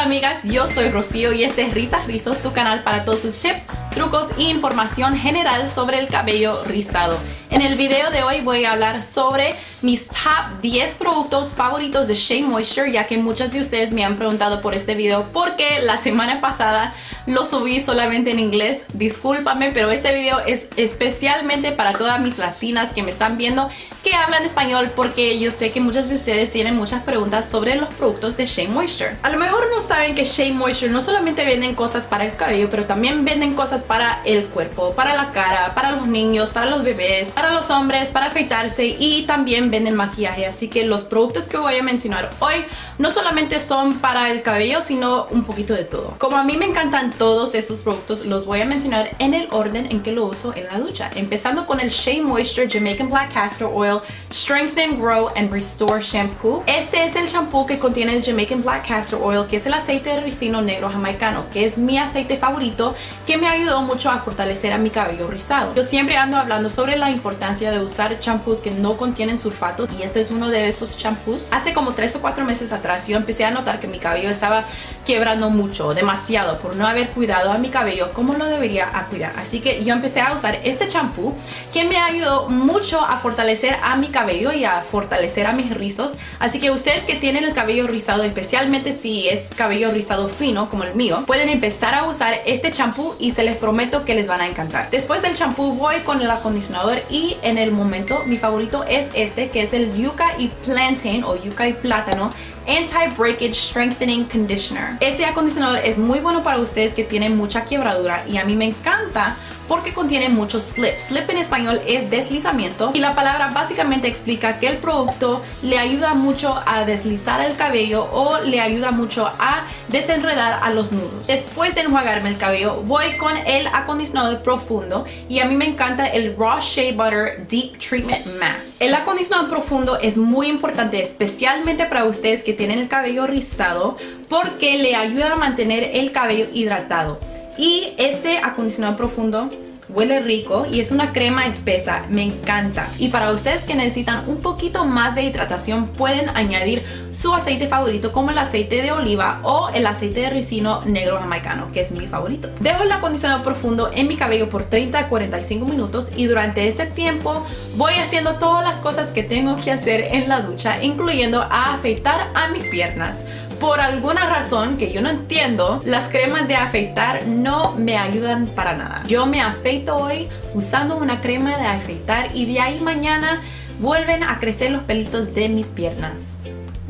Hola amigas, yo soy Rocío y este es Risas Rizos, tu canal para todos sus tips, trucos e información general sobre el cabello rizado. En el video de hoy voy a hablar sobre mis top 10 productos favoritos de Shea Moisture ya que muchas de ustedes me han preguntado por este video porque la semana pasada lo subí solamente en inglés. Discúlpame, pero este video es especialmente para todas mis latinas que me están viendo que hablan español porque yo sé que muchas de ustedes tienen muchas preguntas sobre los productos de Shea Moisture. A lo mejor no saben que Shea Moisture no solamente venden cosas para el cabello, pero también venden cosas para el cuerpo, para la cara, para los niños, para los bebés, para los hombres, para afeitarse y también venden maquillaje. Así que los productos que voy a mencionar hoy no solamente son para el cabello, sino un poquito de todo. Como a mí me encantan todos estos productos, los voy a mencionar en el orden en que lo uso en la ducha. Empezando con el Shea Moisture Jamaican Black Castor Oil Strengthen, Grow and Restore Shampoo. Este es el shampoo que contiene el Jamaican Black Castor Oil, que es el aceite de ricino negro jamaicano, que es mi aceite favorito, que me ayudó mucho a fortalecer a mi cabello rizado. Yo siempre ando hablando sobre la importancia de usar champús que no contienen y este es uno de esos champús. Hace como 3 o 4 meses atrás yo empecé a notar que mi cabello estaba quebrando mucho, demasiado, por no haber cuidado a mi cabello como lo debería a cuidar. Así que yo empecé a usar este champú que me ayudó mucho a fortalecer a mi cabello y a fortalecer a mis rizos. Así que ustedes que tienen el cabello rizado, especialmente si es cabello rizado fino como el mío, pueden empezar a usar este champú y se les prometo que les van a encantar. Después del champú voy con el acondicionador y en el momento mi favorito es este que es el Yuca y Plantain o Yuca y Plátano Anti-Breakage Strengthening Conditioner. Este acondicionador es muy bueno para ustedes que tienen mucha quebradura y a mí me encanta porque contiene mucho slip. Slip en español es deslizamiento y la palabra básicamente explica que el producto le ayuda mucho a deslizar el cabello o le ayuda mucho a desenredar a los nudos. Después de enjuagarme el cabello voy con el acondicionador profundo y a mí me encanta el Raw Shea Butter Deep Treatment Mask. El acondicionador profundo es muy importante especialmente para ustedes que tienen el cabello rizado porque le ayuda a mantener el cabello hidratado. Y este acondicionador profundo huele rico y es una crema espesa, me encanta. Y para ustedes que necesitan un poquito más de hidratación pueden añadir su aceite favorito como el aceite de oliva o el aceite de ricino negro jamaicano, que es mi favorito. Dejo el acondicionador profundo en mi cabello por 30 a 45 minutos y durante ese tiempo voy haciendo todas las cosas que tengo que hacer en la ducha, incluyendo a afeitar a mis piernas por alguna razón que yo no entiendo, las cremas de afeitar no me ayudan para nada. Yo me afeito hoy usando una crema de afeitar y de ahí mañana vuelven a crecer los pelitos de mis piernas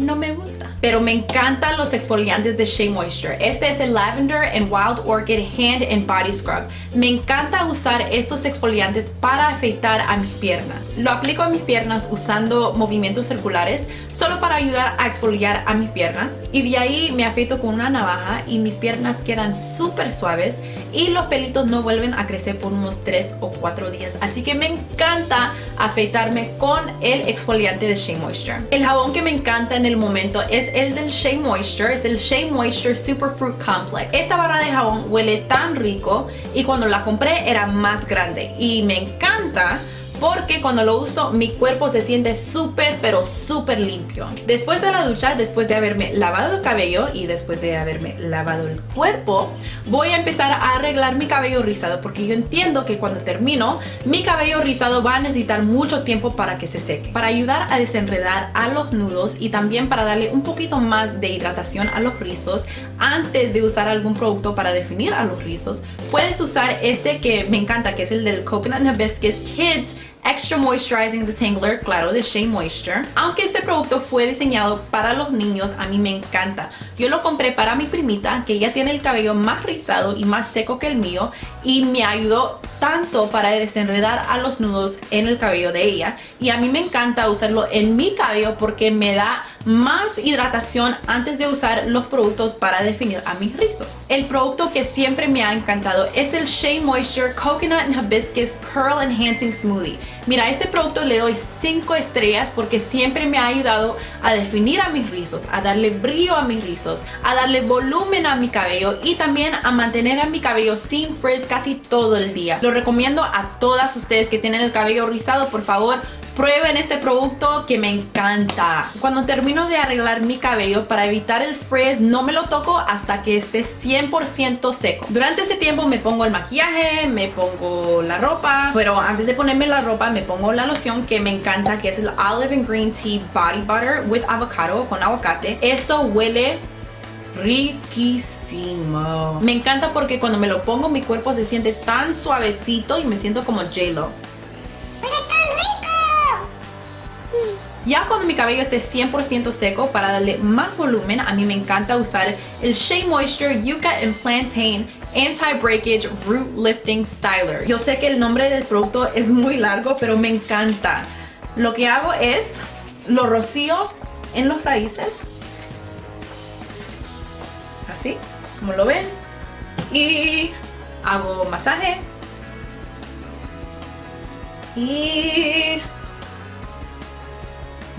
no me gusta. Pero me encantan los exfoliantes de Shea Moisture. Este es el Lavender and Wild Orchid Hand and Body Scrub. Me encanta usar estos exfoliantes para afeitar a mis piernas. Lo aplico a mis piernas usando movimientos circulares solo para ayudar a exfoliar a mis piernas. Y de ahí me afeito con una navaja y mis piernas quedan súper suaves y los pelitos no vuelven a crecer por unos 3 o 4 días. Así que me encanta afeitarme con el exfoliante de Shea Moisture. El jabón que me encanta en el momento es el del Shea Moisture, es el Shea Moisture Superfruit Complex. Esta barra de jabón huele tan rico y cuando la compré era más grande y me encanta porque cuando lo uso mi cuerpo se siente súper pero súper limpio. Después de la ducha, después de haberme lavado el cabello y después de haberme lavado el cuerpo, voy a empezar a arreglar mi cabello rizado porque yo entiendo que cuando termino mi cabello rizado va a necesitar mucho tiempo para que se seque. Para ayudar a desenredar a los nudos y también para darle un poquito más de hidratación a los rizos antes de usar algún producto para definir a los rizos, puedes usar este que me encanta que es el del Coconut Hibiscus Kids Extra Moisturizing Detangler, claro, de Shea Moisture. Aunque este producto fue diseñado para los niños, a mí me encanta. Yo lo compré para mi primita, que ella tiene el cabello más rizado y más seco que el mío, y me ayudó tanto para desenredar a los nudos en el cabello de ella. Y a mí me encanta usarlo en mi cabello porque me da más hidratación antes de usar los productos para definir a mis rizos. El producto que siempre me ha encantado es el Shea Moisture Coconut and Hibiscus Curl Enhancing Smoothie. Mira, este producto le doy 5 estrellas porque siempre me ha ayudado a definir a mis rizos, a darle brillo a mis rizos, a darle volumen a mi cabello y también a mantener a mi cabello sin frizz casi todo el día. Lo recomiendo a todas ustedes que tienen el cabello rizado, por favor, Prueben este producto que me encanta. Cuando termino de arreglar mi cabello para evitar el frizz, no me lo toco hasta que esté 100% seco. Durante ese tiempo me pongo el maquillaje, me pongo la ropa, pero antes de ponerme la ropa me pongo la loción que me encanta, que es el Olive and Green Tea Body Butter with avocado, con aguacate. Esto huele riquísimo. Me encanta porque cuando me lo pongo mi cuerpo se siente tan suavecito y me siento como J-Lo. Ya cuando mi cabello esté 100% seco, para darle más volumen, a mí me encanta usar el Shea Moisture Yucca and Plantain Anti-Breakage Root Lifting Styler. Yo sé que el nombre del producto es muy largo, pero me encanta. Lo que hago es, lo rocío en los raíces. Así, como lo ven. Y hago masaje. Y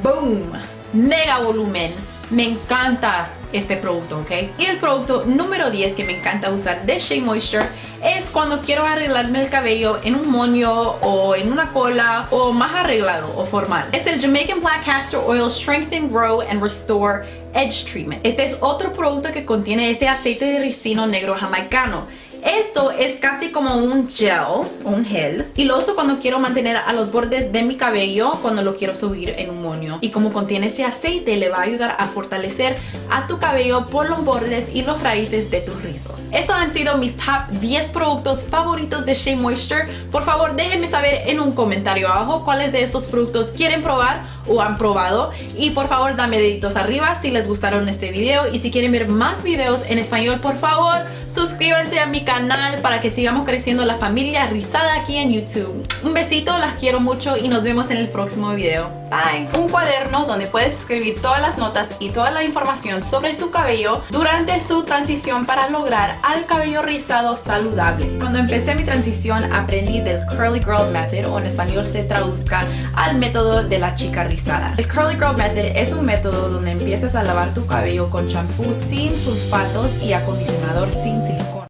¡Boom! Mega volumen. Me encanta este producto, ¿ok? Y el producto número 10 que me encanta usar de Shea Moisture es cuando quiero arreglarme el cabello en un moño o en una cola o más arreglado o formal. Es el Jamaican Black Castor Oil Strengthen, Grow and Restore Edge Treatment. Este es otro producto que contiene ese aceite de ricino negro jamaicano esto es casi como un gel, un gel, y lo uso cuando quiero mantener a los bordes de mi cabello cuando lo quiero subir en un moño. Y como contiene ese aceite, le va a ayudar a fortalecer a tu cabello por los bordes y los raíces de tus rizos. Estos han sido mis top 10 productos favoritos de Shea Moisture. Por favor, déjenme saber en un comentario abajo cuáles de estos productos quieren probar o han probado. Y por favor, dame deditos arriba si les gustaron este video. Y si quieren ver más videos en español, por favor, suscríbanse a mi canal para que sigamos creciendo la familia rizada aquí en YouTube. Un besito, las quiero mucho y nos vemos en el próximo video. Bye. Un cuaderno donde puedes escribir todas las notas y toda la información sobre tu cabello durante su transición para lograr al cabello rizado saludable. Cuando empecé mi transición aprendí del Curly Girl Method o en español se traduzca al método de la chica rizada. El Curly Girl Method es un método donde empiezas a lavar tu cabello con champú sin sulfatos y acondicionador sin silicona.